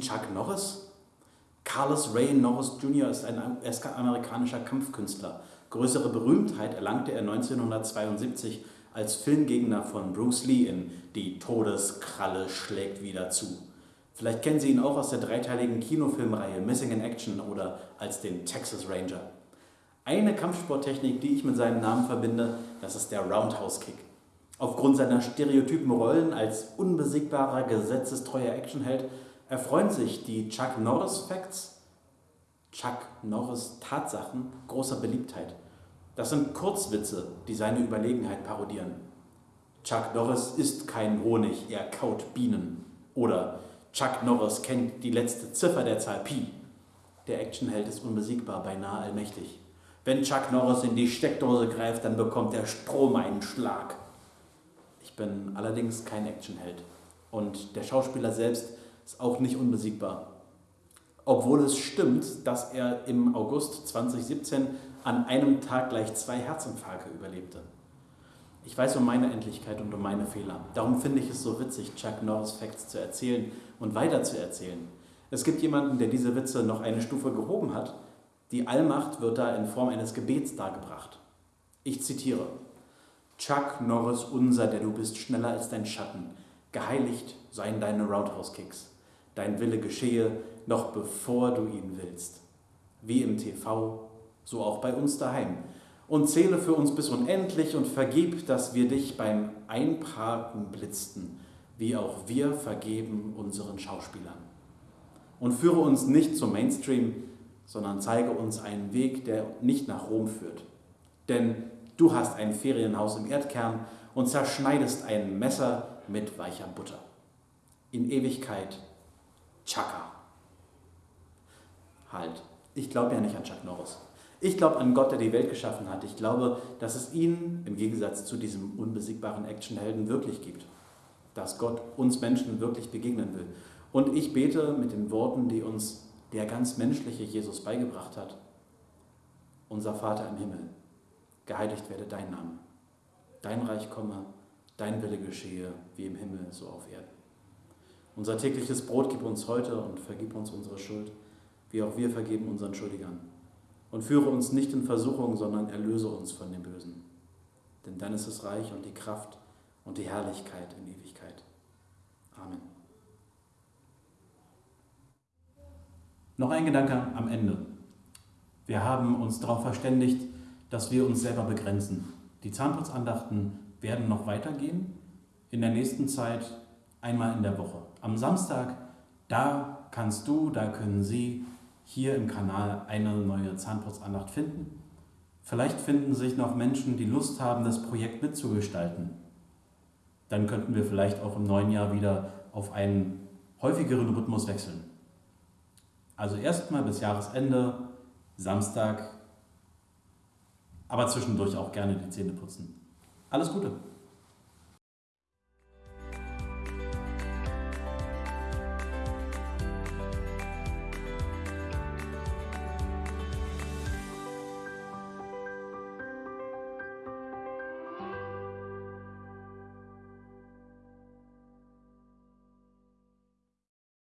Chuck Norris? Carlos Ray Norris Jr. ist ein amerikanischer Kampfkünstler. Größere Berühmtheit erlangte er 1972 als Filmgegner von Bruce Lee in Die Todeskralle schlägt wieder zu. Vielleicht kennen Sie ihn auch aus der dreiteiligen Kinofilmreihe Missing in Action oder als den Texas Ranger. Eine Kampfsporttechnik, die ich mit seinem Namen verbinde, das ist der Roundhouse Kick. Aufgrund seiner stereotypen Rollen als unbesiegbarer, gesetzestreuer Actionheld erfreuen sich die Chuck Norris Facts, Chuck Norris Tatsachen großer Beliebtheit. Das sind Kurzwitze, die seine Überlegenheit parodieren. Chuck Norris isst kein Honig, er kaut Bienen. Oder Chuck Norris kennt die letzte Ziffer der Zahl Pi. Der Actionheld ist unbesiegbar, beinahe allmächtig. Wenn Chuck Norris in die Steckdose greift, dann bekommt der Strom einen Schlag. Ich bin allerdings kein Actionheld. Und der Schauspieler selbst ist auch nicht unbesiegbar. Obwohl es stimmt, dass er im August 2017 an einem Tag gleich zwei Herzinfarkte überlebte. Ich weiß um meine Endlichkeit und um meine Fehler. Darum finde ich es so witzig, Chuck Norris Facts zu erzählen und weiter zu erzählen. Es gibt jemanden, der diese Witze noch eine Stufe gehoben hat. Die Allmacht wird da in Form eines Gebets dargebracht. Ich zitiere. Chuck Norris unser, der du bist schneller als dein Schatten. Geheiligt seien deine Roundhouse-Kicks. Dein Wille geschehe, noch bevor du ihn willst. Wie im TV, so auch bei uns daheim und zähle für uns bis unendlich und vergib, dass wir dich beim Einparken blitzten, wie auch wir vergeben unseren Schauspielern. Und führe uns nicht zum Mainstream, sondern zeige uns einen Weg, der nicht nach Rom führt. Denn du hast ein Ferienhaus im Erdkern und zerschneidest ein Messer mit weicher Butter. In Ewigkeit, Chaka. Halt, ich glaube ja nicht an Chuck Norris. Ich glaube an Gott, der die Welt geschaffen hat. Ich glaube, dass es ihn im Gegensatz zu diesem unbesiegbaren Actionhelden wirklich gibt. Dass Gott uns Menschen wirklich begegnen will. Und ich bete mit den Worten, die uns der ganz menschliche Jesus beigebracht hat. Unser Vater im Himmel, geheiligt werde dein Name. Dein Reich komme, dein Wille geschehe, wie im Himmel, so auf Erden. Unser tägliches Brot gib uns heute und vergib uns unsere Schuld, wie auch wir vergeben unseren Schuldigern und führe uns nicht in Versuchung, sondern erlöse uns von dem Bösen. Denn dann ist es Reich und die Kraft und die Herrlichkeit in Ewigkeit. Amen. Noch ein Gedanke am Ende. Wir haben uns darauf verständigt, dass wir uns selber begrenzen. Die Zahnputzandachten werden noch weitergehen, in der nächsten Zeit einmal in der Woche. Am Samstag, da kannst du, da können Sie hier im Kanal eine neue Zahnputzandacht finden. Vielleicht finden sich noch Menschen, die Lust haben, das Projekt mitzugestalten. Dann könnten wir vielleicht auch im neuen Jahr wieder auf einen häufigeren Rhythmus wechseln. Also erstmal bis Jahresende, Samstag, aber zwischendurch auch gerne die Zähne putzen. Alles Gute!